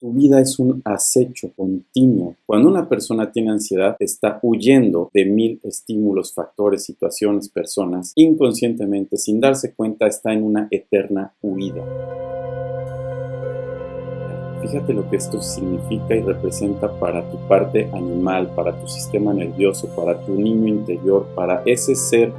Tu vida es un acecho continuo. Cuando una persona tiene ansiedad, está huyendo de mil estímulos, factores, situaciones, personas. Inconscientemente, sin darse cuenta, está en una eterna huida. Fíjate lo que esto significa y representa para tu parte animal, para tu sistema nervioso, para tu niño interior, para ese ser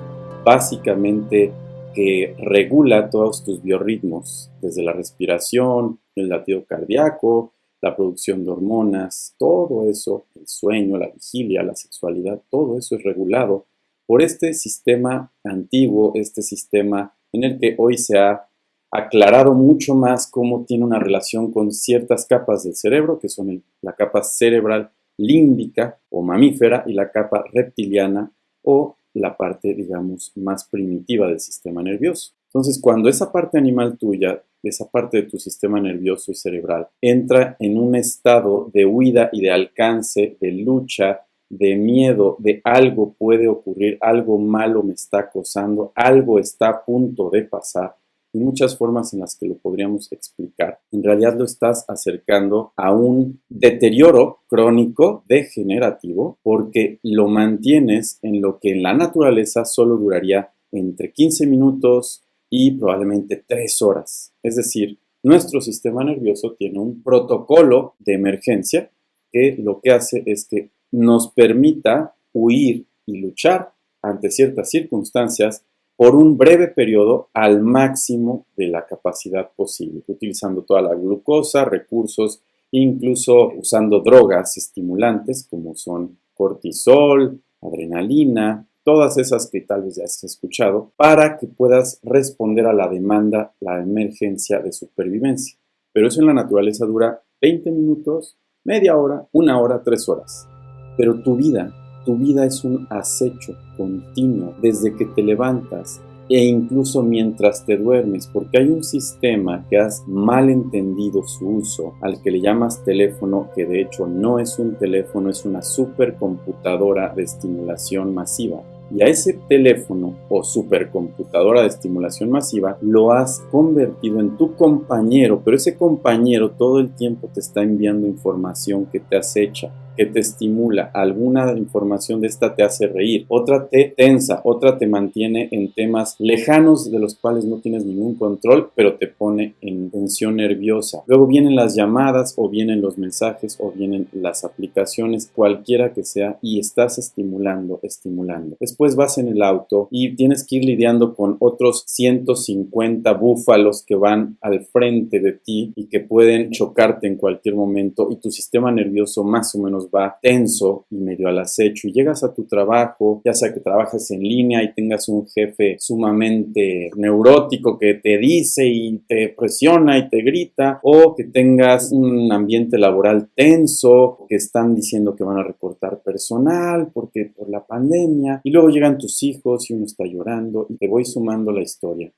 básicamente que regula todos tus biorritmos, desde la respiración, el latido cardíaco, la producción de hormonas, todo eso, el sueño, la vigilia, la sexualidad, todo eso es regulado por este sistema antiguo, este sistema en el que hoy se ha aclarado mucho más cómo tiene una relación con ciertas capas del cerebro, que son la capa cerebral límbica o mamífera y la capa reptiliana o la parte, digamos, más primitiva del sistema nervioso. Entonces, cuando esa parte animal tuya, esa parte de tu sistema nervioso y cerebral, entra en un estado de huida y de alcance, de lucha, de miedo, de algo puede ocurrir, algo malo me está acosando, algo está a punto de pasar, y muchas formas en las que lo podríamos explicar. En realidad lo estás acercando a un deterioro crónico degenerativo porque lo mantienes en lo que en la naturaleza solo duraría entre 15 minutos y probablemente 3 horas. Es decir, nuestro sistema nervioso tiene un protocolo de emergencia que lo que hace es que nos permita huir y luchar ante ciertas circunstancias por un breve periodo al máximo de la capacidad posible, utilizando toda la glucosa, recursos, incluso usando drogas estimulantes como son cortisol, adrenalina, todas esas que tal vez ya has escuchado, para que puedas responder a la demanda, la emergencia de supervivencia. Pero eso en la naturaleza dura 20 minutos, media hora, una hora, tres horas. Pero tu vida tu vida es un acecho continuo desde que te levantas e incluso mientras te duermes, porque hay un sistema que has mal entendido su uso, al que le llamas teléfono, que de hecho no es un teléfono, es una supercomputadora de estimulación masiva. Y a ese teléfono o supercomputadora de estimulación masiva lo has convertido en tu compañero, pero ese compañero todo el tiempo te está enviando información que te acecha que te estimula, alguna información de esta te hace reír, otra te tensa, otra te mantiene en temas lejanos de los cuales no tienes ningún control, pero te pone en tensión nerviosa. Luego vienen las llamadas o vienen los mensajes o vienen las aplicaciones, cualquiera que sea, y estás estimulando, estimulando. Después vas en el auto y tienes que ir lidiando con otros 150 búfalos que van al frente de ti y que pueden chocarte en cualquier momento y tu sistema nervioso más o menos va tenso y medio al acecho y llegas a tu trabajo, ya sea que trabajes en línea y tengas un jefe sumamente neurótico que te dice y te presiona y te grita, o que tengas un ambiente laboral tenso, que están diciendo que van a recortar personal porque por la pandemia, y luego llegan tus hijos y uno está llorando y te voy sumando la historia.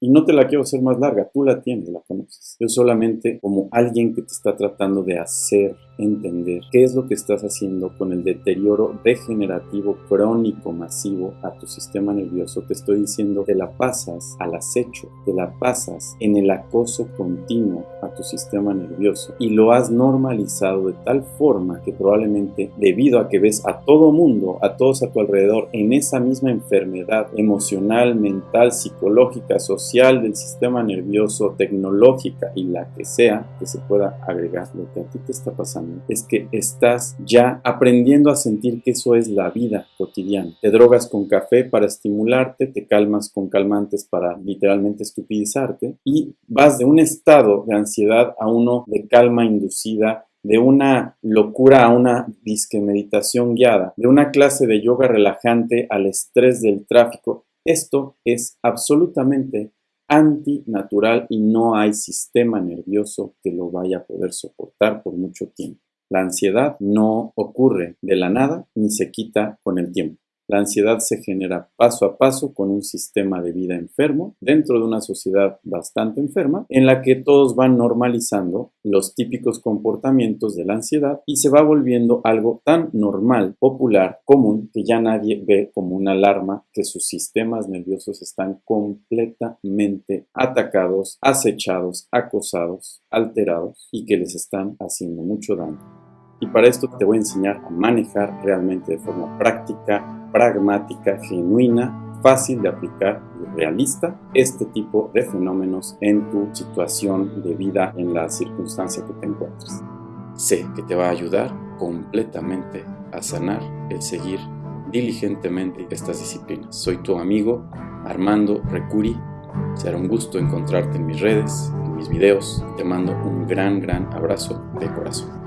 Y no te la quiero hacer más larga, tú la tienes, la conoces. Yo solamente como alguien que te está tratando de hacer entender qué es lo que estás haciendo con el deterioro degenerativo crónico masivo a tu sistema nervioso. Te estoy diciendo, te la pasas al acecho, te la pasas en el acoso continuo a tu sistema nervioso y lo has normalizado de tal forma que probablemente debido a que ves a todo mundo, a todos a tu alrededor en esa misma enfermedad emocional, mental, psicológica, social del sistema nervioso, tecnológica y la que sea que se pueda agregar lo que a ti te está pasando es que estás ya aprendiendo a sentir que eso es la vida cotidiana. Te drogas con café para estimularte, te calmas con calmantes para literalmente estupidizarte y vas de un estado de a uno de calma inducida de una locura a una disque meditación guiada, de una clase de yoga relajante al estrés del tráfico. Esto es absolutamente antinatural y no hay sistema nervioso que lo vaya a poder soportar por mucho tiempo. La ansiedad no ocurre de la nada ni se quita con el tiempo. La ansiedad se genera paso a paso con un sistema de vida enfermo dentro de una sociedad bastante enferma en la que todos van normalizando los típicos comportamientos de la ansiedad y se va volviendo algo tan normal, popular, común, que ya nadie ve como una alarma que sus sistemas nerviosos están completamente atacados, acechados, acosados, alterados y que les están haciendo mucho daño. Y para esto te voy a enseñar a manejar realmente de forma práctica, pragmática, genuina, fácil de aplicar y realista este tipo de fenómenos en tu situación de vida en la circunstancia que te encuentres. Sé que te va a ayudar completamente a sanar el seguir diligentemente estas disciplinas. Soy tu amigo Armando Recuri. Será un gusto encontrarte en mis redes, en mis videos. Te mando un gran, gran abrazo de corazón.